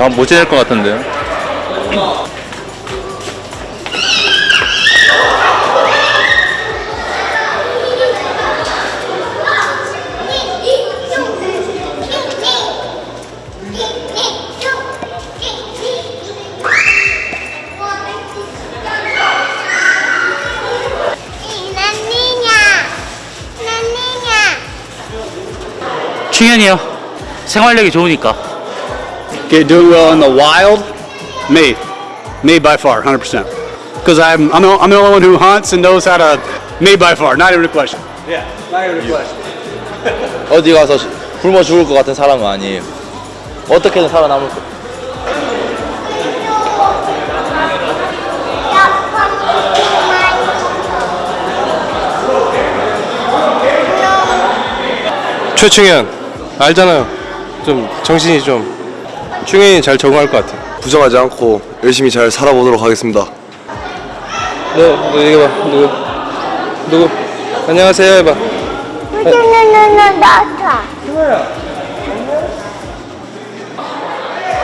다못 지낼 것 같은데요. 충현이요. 생활력이 좋으니까. Get doing well in the wild? Me. Me by far, 100%. Because I'm, I'm, I'm the only one who hunts and knows how to. Me by far, not even a question. Yeah, not even a question. 어디 가서 시- 굶어 죽을 것 같은 사람은 아니에요. 어떻게든 살아남을 거. 최충현 알잖아요. 좀 정신이 좀 충현이 잘 적응할 것 같아요. 부정하지 않고 열심히 잘 살아보도록 하겠습니다. 너, 너 이거 봐. 누구? 누구? 안녕하세요 해봐. No, daughter.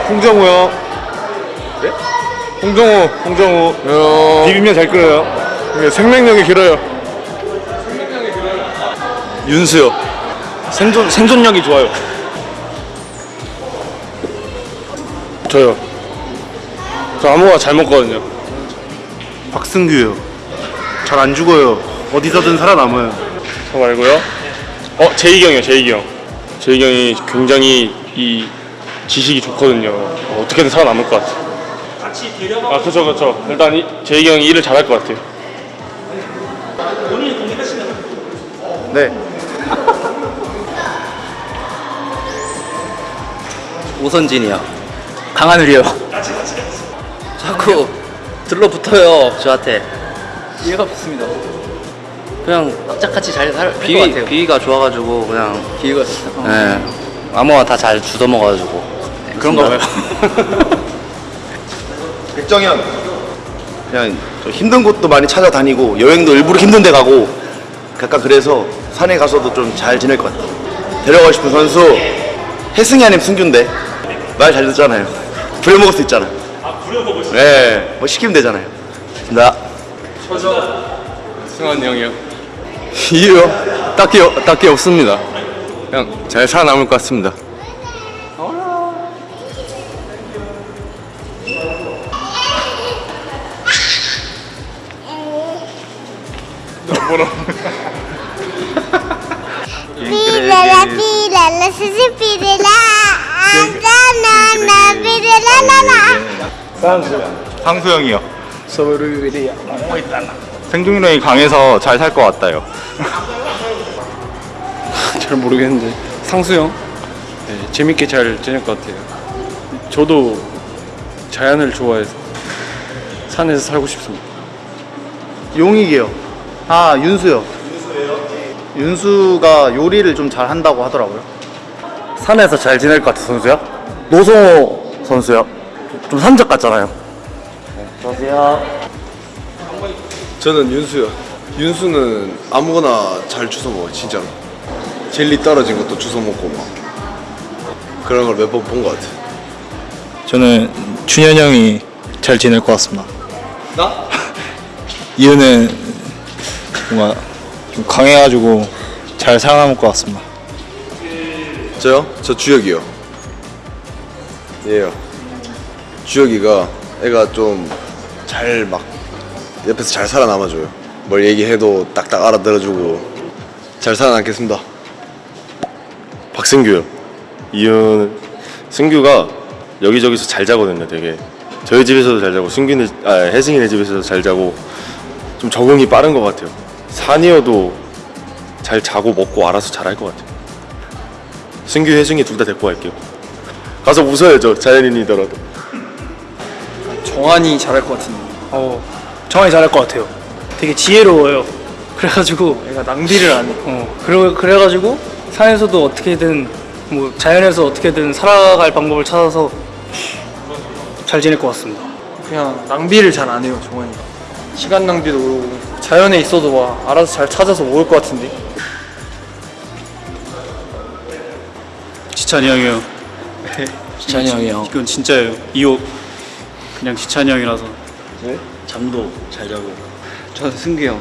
홍정우요. 네? 홍정우, 홍정우. 비빔면 잘 끓여요. 생명력이 길어요. 윤수요. 생존 생존력이 좋아요. 저요. 저 아무거나 잘 먹거든요. 박승규요. 잘 안 죽어요. 어디서든 살아남아요. 저 말고요. 어 제이경이요, 제이경. 제이경이 굉장히 이 지식이 좋거든요. 어, 어떻게든 살아남을 것 같아. 같이 데려가. 아 그렇죠, 그렇죠. 일단 이, 제이경이 일을 잘할 것 같아요. 네. 오선진이요. 강하늘이요. 자꾸 들러붙어요 저한테. 이해가 없습니다. 그냥 짝같이 잘 살것 같아요. 비위가 좋아가지고 그냥 비위가 네. 아무거나 다 잘 주워 먹어가지고 그런가 봐요. 백정현. 그냥 좀 힘든 곳도 많이 찾아다니고 여행도 일부러 힘든 데 가고 약간 그래서 산에 가서도 좀 잘 지낼 것 같아. 데려가고 싶은 선수 혜승이 아니면 승규인데 말 잘 듣잖아요. 부려먹을 수 있잖아. 아 부려먹을 수? 네. 뭐 시키면 되잖아요. 나 승환 형이요. 이유요? 딱히 딱히 없습니다. 그냥 잘 살아남을 것 같습니다. Se pide la. La na 상수형이요. 생존력이 강해서 잘 살 것 같아요. 잘 모르겠는데 상수형 네, 재밌게 잘 지낼 것 같아요. 저도 자연을 좋아해서 산에서 살고 싶습니다. 용익이요. 아, 윤수요. 윤수예요? 윤수가 요리를 좀 잘 한다고 하더라고요. 산에서 잘 지낼 것 같은 선수요? 노성호 선수요. 좀 산적 같잖아요. 저는 윤수요. 윤수는 아무거나 잘 주워 먹어요, 진짜로. 젤리 떨어진 것도 주워 먹고 막 그런 걸 몇 번 본 것 같아. 저는 준현 형이 잘 지낼 것 같습니다. 나? 이유는 뭔가 좀 강해가지고 잘 살아남을 것 같습니다. 저요? 저 주혁이요. 예요. 주혁이가 애가 좀 잘 막 옆에서 잘 살아남아줘요. 뭘 얘기해도 딱딱 알아들어주고 잘 살아남겠습니다. 박승규요. 이유는 승규가 여기저기서 잘 자거든요. 되게 저희 집에서도 잘 자고 승규네 아 혜승이네 집에서도 잘 자고 좀 적응이 빠른 것 같아요. 산이어도 잘 자고 먹고 알아서 잘할 것 같아요. 승규 혜승이 둘 다 데리고 갈게요. 가서 웃어야죠. 자연인이더라도. 정한이 잘할 것 같은데. 어, 정한이 잘할 것 같아요. 되게 지혜로워요. 그래가지고 얘가 낭비를 안 해. 어, 그래 그래가지고 산에서도 어떻게든 뭐 자연에서 어떻게든 살아갈 방법을 찾아서 잘 지낼 것 같습니다. 그냥 낭비를 잘 안 해요, 정한이. 시간 낭비도 그러고 자연에 있어도 막 알아서 잘 찾아서 먹을 것 같은데. 지찬이 형이요. 지찬이 형이요. 이건 진짜예요. 이호 그냥 지찬이 형이라서. 잠도 잘 자고. 저는 승규 형.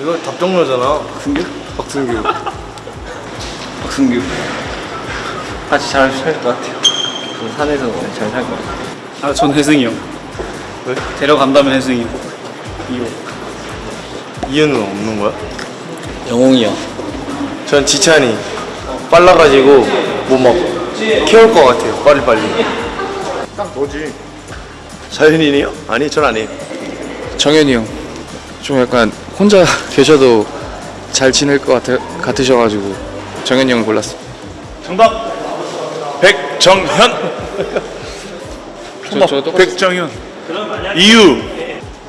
이거 답정너잖아. 승규? 박승규. 박승규. 같이 잘 살 것 같아요. 그 산에서 잘 살 것 같아요. 아, 전 혜승이 형. 왜? 데려간다면 혜승이 형. 이호. 이유는 없는 거야? 영웅이 형. 전 지찬이 빨라가지고 뭐막 키울 것 같아요. 빨리 빨리. 딱 너지. 자연인이요? 아니 전 아니에요. 정현이 형. 좀 약간 혼자 계셔도 잘 지낼 것 같아, 같으셔가지고 정현이 형을 골랐습니다. 정답 백정현 저, 저 백정현 이유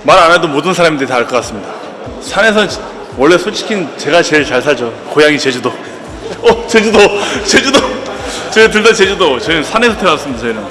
말 안 해도 모든 사람들이 다 알 것 같습니다 산에서 지- 원래 솔직히 제가 제일 잘 살죠 고향이 제주도 어 제주도 제주도 저희 둘 다 제주도 저희는 산에서 태어났습니다 저희는.